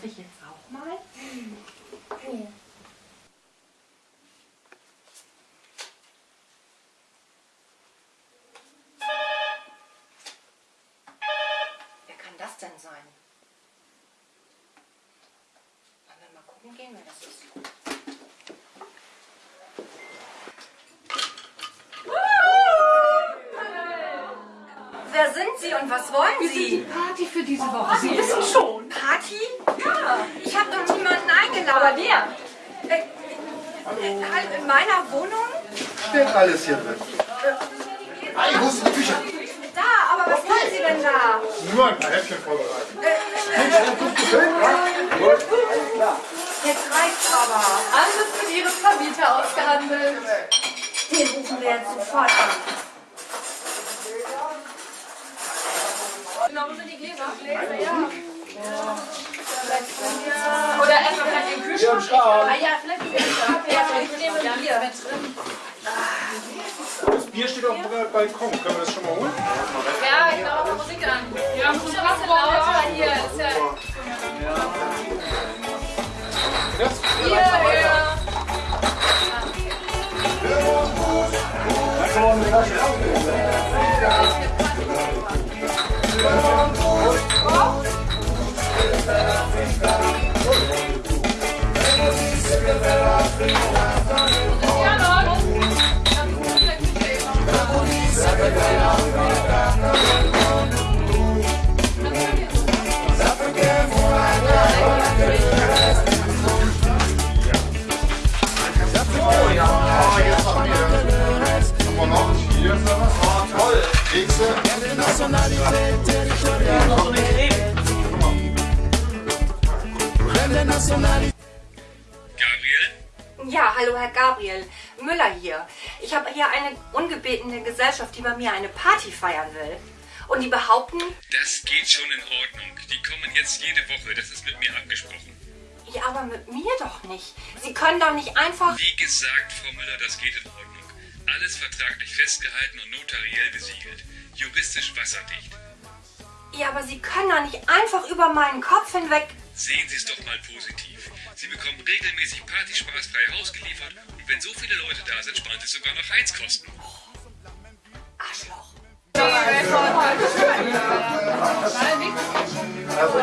Darf ich jetzt auch mal? Ja. Wer kann das denn sein? Wollen wir mal gucken gehen, wer das ist? Wer sind Sie und was wollen Sie? Party für diese Woche. Sie wissen schon. Party? Ja. Ich habe doch niemanden eingeladen. Aber wer? Äh, äh, halt in meiner Wohnung? Steht alles hier drin. Hey, wo ist die Küche? Da, aber was wollen Sie denn da? Nur ein paar Häppchen vorbereiten. Jetzt reicht's aber. Alles mit Ihrem Vermieter ausgehandelt. Den rufen wir jetzt sofort an. Genau, wo sind die Gläser? Gläser, ja. Oder erstmal vielleicht den Kühlschrank. Ah ja, vielleicht die Gläser. Ja, vielleicht nehmen wir Bier. Das Bier steht auf dem Balkon. Können wir das schon mal holen? Ja, ich mache auch Musik an. Ja, muss schon was lauter hier. Ist ja hier, hier. Ja, Leute. Ah, jetzt haben wir. Haben wir noch? Hallo Herr Gabriel. Müller hier. Ich habe hier eine ungebetene Gesellschaft, die bei mir eine Party feiern will. Und die behaupten, Das geht schon in Ordnung. Die kommen jetzt jede Woche. Das ist mit mir abgesprochen. ja, aber mit mir doch nicht. Sie können doch nicht einfach... Wie gesagt, Frau Müller, das geht in Ordnung. Alles vertraglich festgehalten und notariell besiegelt. Juristisch wasserdicht. Ja, aber Sie können doch nicht einfach über meinen Kopf hinweg... Sehen Sie es doch mal positiv. Sie bekommen regelmäßig partyspaßfrei rausgeliefert und wenn so viele Leute da sind, sparen Sie sogar noch Heizkosten. Arschloch. Also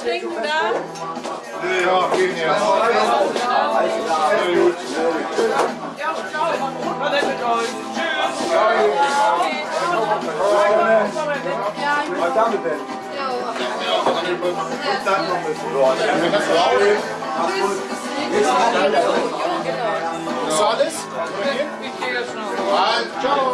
trinken da? Ja, gehen jetzt. Sehr gut. Ja, ciao. Was denn mit euch? Tschüss. Was damit denn? Dann noch ein bisschen. Wenn das. Ist alles? Ich gehe jetzt noch. Ciao.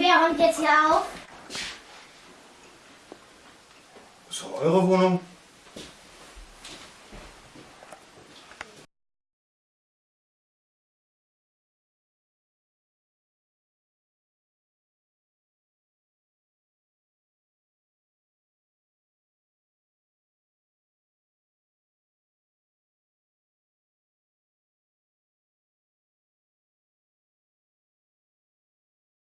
Wer räumt jetzt hier auf? Ist doch eure Wohnung.